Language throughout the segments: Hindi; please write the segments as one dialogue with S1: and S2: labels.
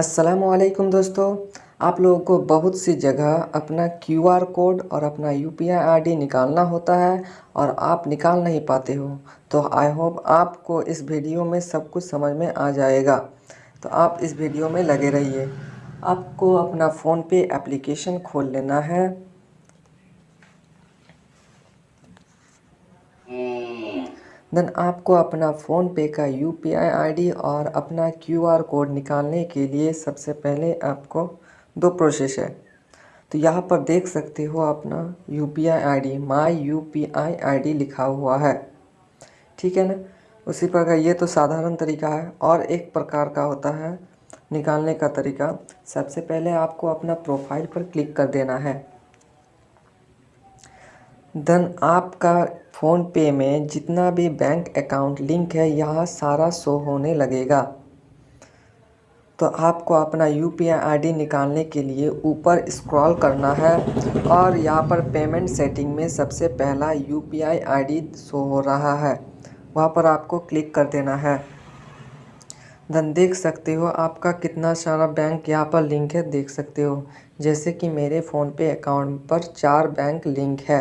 S1: असलकुम दोस्तों। आप लोगों को बहुत सी जगह अपना क्यू आर कोड और अपना यू पी आई निकालना होता है और आप निकाल नहीं पाते हो। तो आई होप आपको इस वीडियो में सब कुछ समझ में आ जाएगा। तो आप इस वीडियो में लगे रहिए। आपको अपना फ़ोन पे एप्लीकेशन खोल लेना है। देन आपको अपना फ़ोन पे का U P I I D और अपना क्यू आर कोड निकालने के लिए सबसे पहले आपको दो प्रोसेस है। तो यहाँ पर देख सकते हो अपना U P I I D my U P I I D लिखा हुआ है। ठीक है ना? उसी प्रकार ये तो साधारण तरीका है और एक प्रकार का होता है निकालने का तरीका। सबसे पहले आपको अपना प्रोफ़ाइल पर क्लिक कर देना है। देन आपका फ़ोन पे में जितना भी बैंक अकाउंट लिंक है, यहाँ सारा शो होने लगेगा। तो आपको अपना यू पी आई निकालने के लिए ऊपर स्क्रॉल करना है और यहाँ पर पेमेंट सेटिंग में सबसे पहला U P I I show हो रहा है। वहाँ पर आपको क्लिक कर देना है। देन देख सकते हो आपका कितना सारा बैंक यहाँ पर लिंक है, देख सकते हो। जैसे कि मेरे फ़ोन पे अकाउंट पर चार बैंक लिंक है।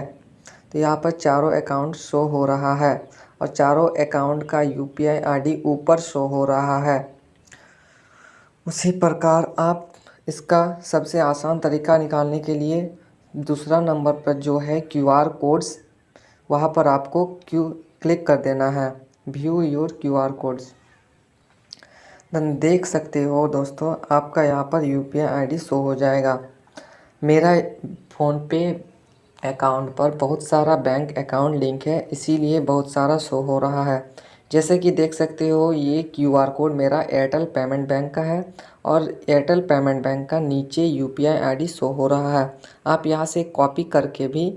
S1: यहाँ पर चारों अकाउंट शो हो रहा है और चारों अकाउंट का यू पी ऊपर शो हो रहा है। उसी प्रकार आप इसका सबसे आसान तरीका निकालने के लिए दूसरा नंबर पर जो है क्यू आर कोड्स वहाँ पर आपको क्यू क्लिक कर देना है। View your Q R codes then देख सकते हो दोस्तों, आपका यहाँ पर U P I I D show हो जाएगा। मेरा फ़ोन पे अकाउंट पर बहुत सारा बैंक अकाउंट लिंक है, इसीलिए बहुत सारा शो हो रहा है। जैसे कि देख सकते हो, ये क्यू आर कोड मेरा एयरटेल पेमेंट बैंक का है और एयरटेल पेमेंट बैंक का नीचे U P I I D show हो रहा है। आप यहाँ से कॉपी करके भी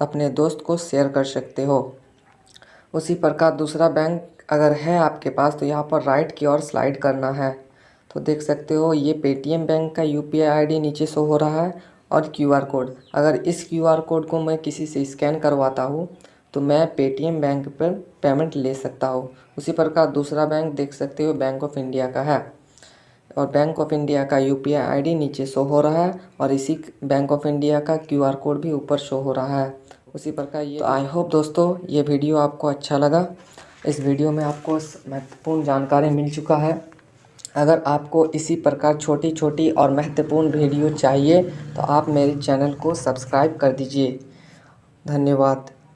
S1: अपने दोस्त को शेयर कर सकते हो। उसी प्रकार दूसरा बैंक अगर है आपके पास तो यहाँ पर राइट की ओर स्लाइड करना है। तो देख सकते हो, ये पेटीएम बैंक का U P I I D नीचे शो हो रहा है और क्यू आर कोड। अगर इस क्यू आर कोड को मैं किसी से स्कैन करवाता हूँ तो मैं पेटीएम बैंक पर पेमेंट ले सकता हूँ। उसी प्रकार दूसरा बैंक देख सकते हो, बैंक ऑफ़ इंडिया का है। और बैंक ऑफ़ इंडिया का यू पी आई नीचे शो हो रहा है और इसी बैंक ऑफ़ इंडिया का क्यू आर कोड भी ऊपर शो हो रहा है। उसी प्रकार ये तो आई होप दोस्तों, ये वीडियो आपको अच्छा लगा। इस वीडियो में आपको महत्वपूर्ण जानकारी मिल चुका है। अगर आपको इसी प्रकार छोटी छोटी और महत्वपूर्ण वीडियो चाहिए तो आप मेरे चैनल को सब्सक्राइब कर दीजिए। धन्यवाद।